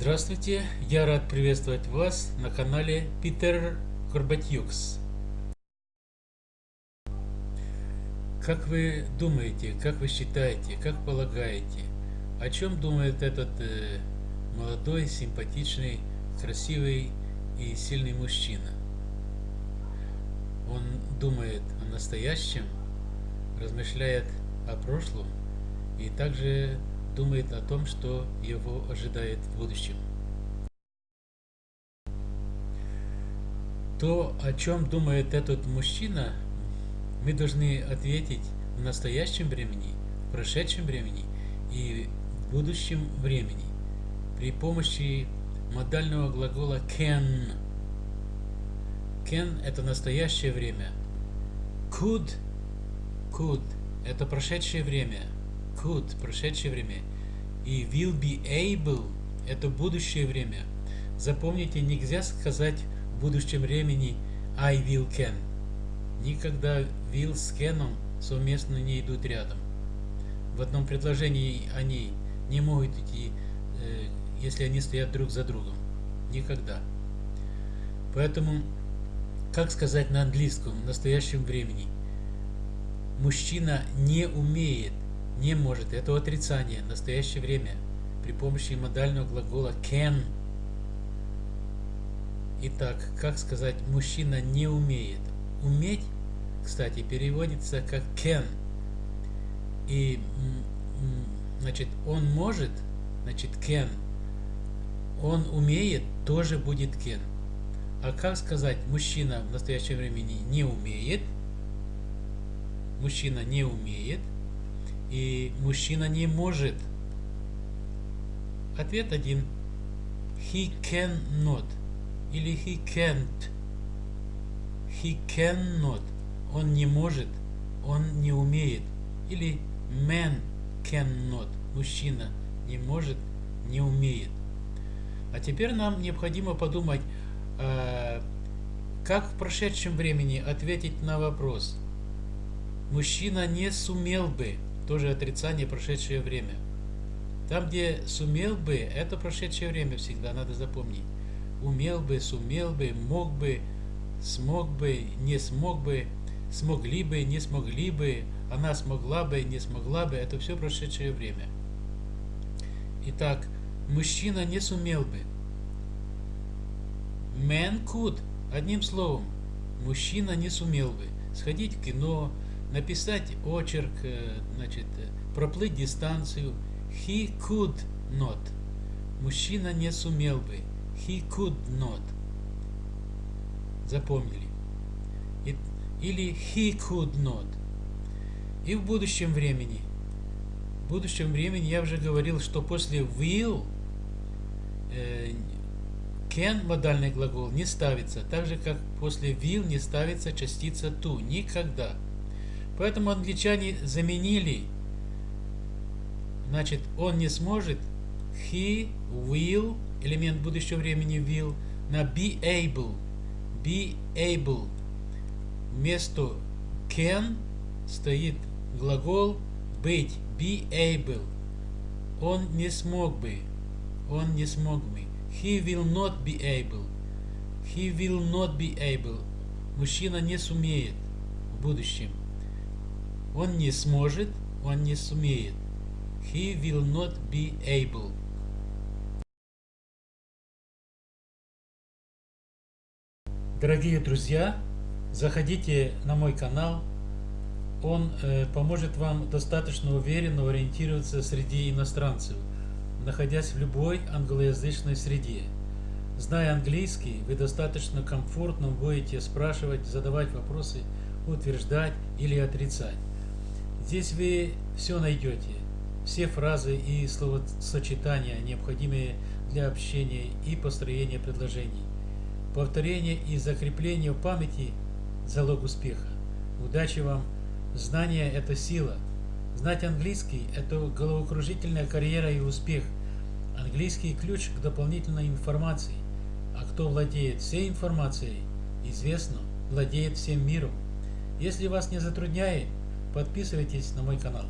Здравствуйте, я рад приветствовать вас на канале Питер Горбатюкс. Как вы думаете, как вы считаете, как полагаете, о чем думает этот э, молодой, симпатичный, красивый и сильный мужчина? Он думает о настоящем, размышляет о прошлом и также думает о том, что его ожидает в будущем. То, о чем думает этот мужчина, мы должны ответить в настоящем времени, в прошедшем времени и в будущем времени при помощи модального глагола can. Can – это настоящее время. Could, could – это прошедшее время – could – прошедшее время, и will be able – это будущее время. Запомните, нельзя сказать в будущем времени I will can. Никогда will с can совместно не идут рядом. В одном предложении они не могут идти, э, если они стоят друг за другом. Никогда. Поэтому, как сказать на английском в настоящем времени? Мужчина не умеет не может. Это отрицание, настоящее время, при помощи модального глагола can. Итак, как сказать, мужчина не умеет. Уметь, кстати, переводится как can. И, значит, он может, значит, can. Он умеет, тоже будет can. А как сказать, мужчина в настоящем времени не умеет, мужчина не умеет – и мужчина не может. Ответ один. He cannot. Или he can't. He cannot. Он не может. Он не умеет. Или man cannot. Мужчина не может, не умеет. А теперь нам необходимо подумать, э, как в прошедшем времени ответить на вопрос. Мужчина не сумел бы тоже отрицание прошедшее время. Там, где сумел бы, это прошедшее время всегда, надо запомнить. Умел бы, сумел бы, мог бы, смог бы, не смог бы, смогли бы, не смогли бы, она смогла бы, не смогла бы, это все прошедшее время. Итак, мужчина не сумел бы. Man could, одним словом, мужчина не сумел бы сходить в кино, написать очерк, э, значит, проплыть дистанцию. He could not. Мужчина не сумел бы. He could not. Запомнили. Или he could not. И в будущем времени. В будущем времени я уже говорил, что после will э, can модальный глагол не ставится, так же как после will не ставится частица to. Никогда. Поэтому англичане заменили, значит, он не сможет, he will, элемент будущего времени will, на be able, be able. Вместо can стоит глагол быть, be able. Он не смог бы, он не смог бы. He will not be able. He will not be able. Мужчина не сумеет в будущем. Он не сможет, он не сумеет. He will not be able. Дорогие друзья, заходите на мой канал. Он э, поможет вам достаточно уверенно ориентироваться среди иностранцев, находясь в любой англоязычной среде. Зная английский, вы достаточно комфортно будете спрашивать, задавать вопросы, утверждать или отрицать. Здесь вы все найдете, все фразы и словосочетания, необходимые для общения и построения предложений. Повторение и закрепление в памяти – залог успеха. Удачи вам! Знание – это сила. Знать английский – это головокружительная карьера и успех. Английский – ключ к дополнительной информации. А кто владеет всей информацией, известно, владеет всем миром. Если вас не затрудняет, Подписывайтесь на мой канал.